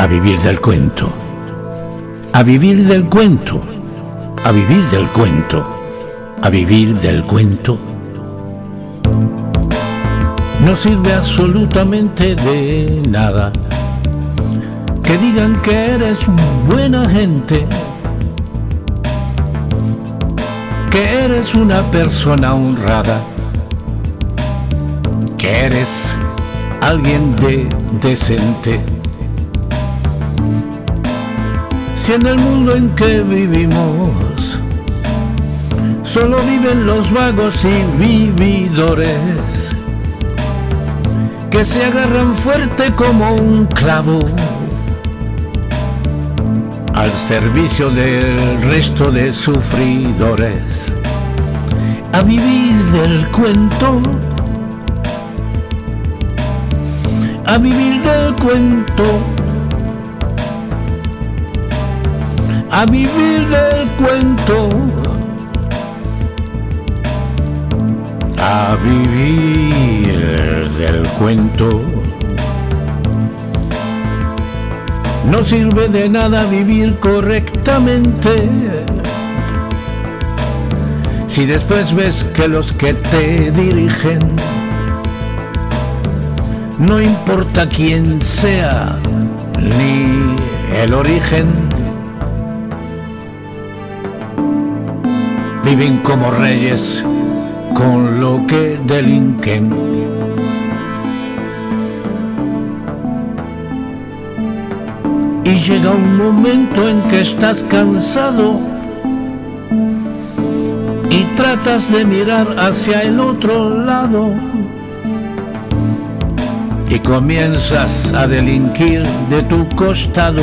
a vivir del cuento, a vivir del cuento, a vivir del cuento, a vivir del cuento. No sirve absolutamente de nada que digan que eres buena gente, que eres una persona honrada, que eres alguien de decente. Si en el mundo en que vivimos solo viven los vagos y vividores que se agarran fuerte como un clavo al servicio del resto de sufridores. A vivir del cuento a vivir del cuento, a vivir del cuento, a vivir del cuento. No sirve de nada vivir correctamente. Si después ves que los que te dirigen no importa quién sea ni el origen. Viven como reyes con lo que delinquen. Y llega un momento en que estás cansado y tratas de mirar hacia el otro lado y comienzas a delinquir de tu costado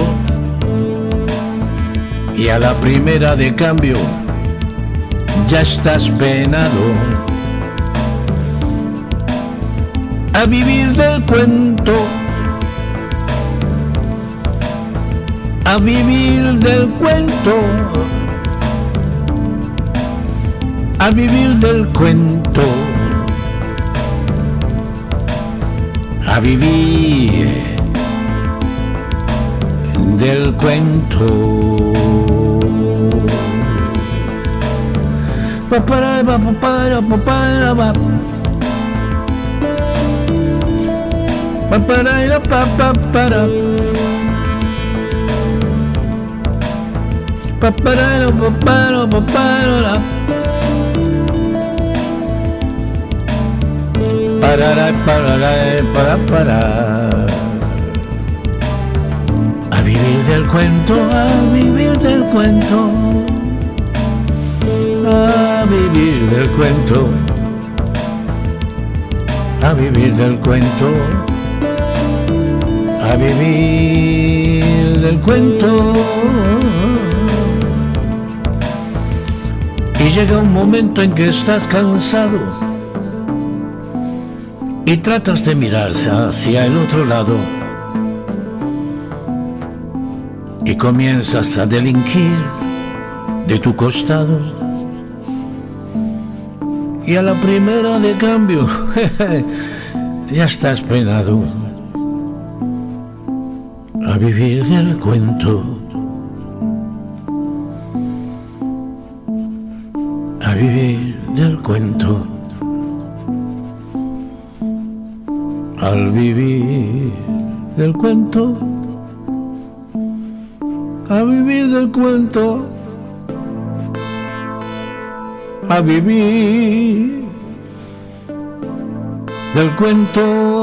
y a la primera de cambio ya estás penado a vivir del cuento a vivir del cuento a vivir del cuento a vivir del cuento. A vivir del cuento, a vivir del cuento. A vivir del cuento. A vivir del cuento. A vivir del cuento. Y llega un momento en que estás cansado y tratas de mirarse hacia el otro lado y comienzas a delinquir de tu costado y a la primera de cambio ya estás penado a vivir del cuento. A vivir del cuento. Al vivir del cuento, a vivir del cuento, a vivir del cuento.